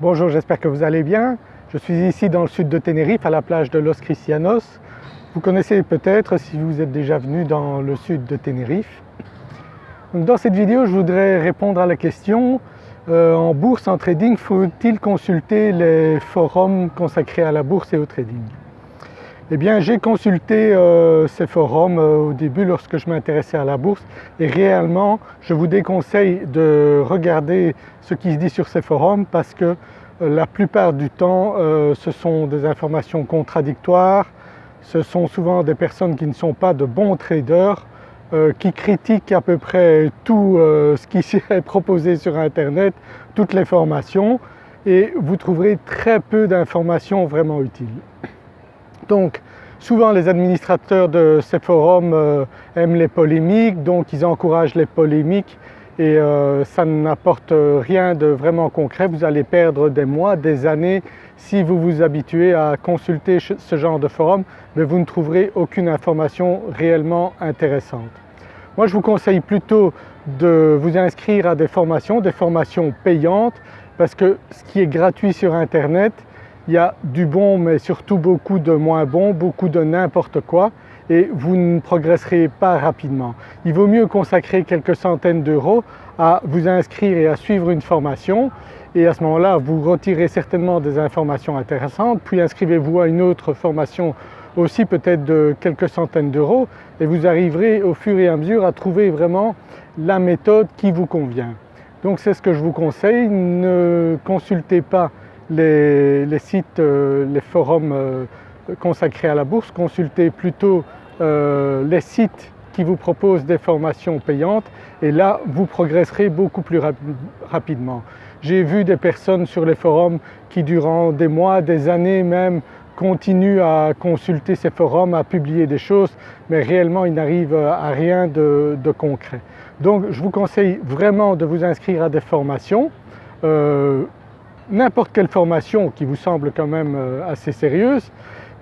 Bonjour, j'espère que vous allez bien. Je suis ici dans le sud de Tenerife à la plage de Los Cristianos. Vous connaissez peut-être si vous êtes déjà venu dans le sud de Tenerife. dans cette vidéo je voudrais répondre à la question euh, en bourse, en trading, faut-il consulter les forums consacrés à la bourse et au trading? Eh bien j'ai consulté euh, ces forums euh, au début lorsque je m'intéressais à la bourse. Et réellement je vous déconseille de regarder ce qui se dit sur ces forums parce que euh, la plupart du temps ce sont des informations contradictoires, ce sont souvent des personnes qui ne sont pas de bons traders, qui critiquent à peu près tout ce qui est proposé sur internet, toutes les formations. Et vous trouverez très peu d'informations vraiment utiles. Donc souvent les administrateurs de ces forums euh, aiment les polémiques donc ils encouragent les polémiques et euh, ça n'apporte rien de vraiment concret. Vous allez perdre des mois, des années si vous vous habituez à consulter ce genre de forum mais vous ne trouverez aucune information réellement intéressante. Moi je vous conseille plutôt de vous inscrire à des formations, des formations payantes parce que ce qui est gratuit sur internet il y a du bon mais surtout beaucoup de moins bon, beaucoup de n'importe quoi et vous ne progresserez pas rapidement. Il vaut mieux consacrer quelques centaines d'euros à vous inscrire et à suivre une formation et à ce moment-là vous retirez certainement des informations intéressantes puis inscrivez-vous à une autre formation aussi peut-être de quelques centaines d'euros et vous arriverez au fur et à mesure à trouver vraiment la méthode qui vous convient. Donc c'est ce que je vous conseille, ne consultez pas les, sites, euh, les forums euh, consacrés à la bourse, consultez plutôt euh, les sites qui vous proposent des formations payantes et là vous progresserez beaucoup plus rapidement. J'ai vu des personnes sur les forums qui durant des mois, des années même continuent à consulter ces forums, à publier des choses mais réellement ils n'arrivent à rien de, concret. Donc je vous conseille vraiment de vous inscrire à des formations n'importe quelle formation qui vous semble quand même euh, assez sérieuse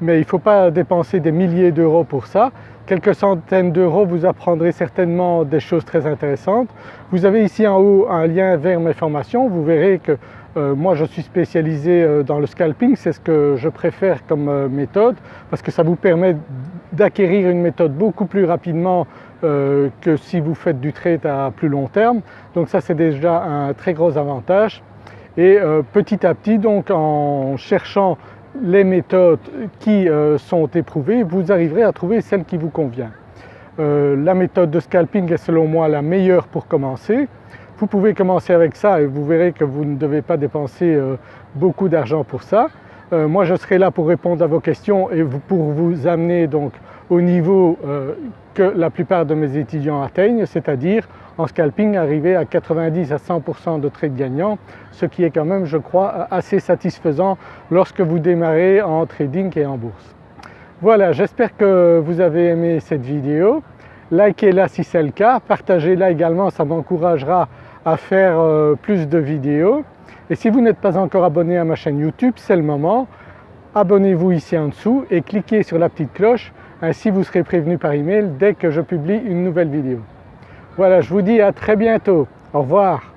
mais il ne faut pas dépenser des milliers d'euros pour ça. Quelques centaines d'euros vous apprendrez certainement des choses très intéressantes. Vous avez ici en haut un lien vers mes formations, vous verrez que euh, moi je suis spécialisé euh, dans le scalping, c'est ce que je préfère comme méthode parce que ça vous permet d'acquérir une méthode beaucoup plus rapidement que si vous faites du trade à plus long terme. Donc ça c'est déjà un très gros avantage et euh, petit à petit donc en cherchant les méthodes qui euh, sont éprouvées vous arriverez à trouver celle qui vous convient. Euh, la méthode de scalping est selon moi la meilleure pour commencer. Vous pouvez commencer avec ça et vous verrez que vous ne devez pas dépenser beaucoup d'argent pour ça. moi je serai là pour répondre à vos questions et pour vous amener donc au niveau que la plupart de mes étudiants atteignent, c'est-à-dire en scalping arriver à 90 à 100% de trades gagnants, ce qui est quand même je crois assez satisfaisant lorsque vous démarrez en trading et en bourse. Voilà, j'espère que vous avez aimé cette vidéo. Likez-la si c'est le cas, partagez-la également, ça m'encouragera à faire euh, plus de vidéos. Et si vous n'êtes pas encore abonné à ma chaîne YouTube, c'est le moment. Abonnez-vous ici en dessous et cliquez sur la petite cloche ainsi vous serez prévenu par email dès que je publie une nouvelle vidéo. Voilà, je vous dis à très bientôt. Au revoir.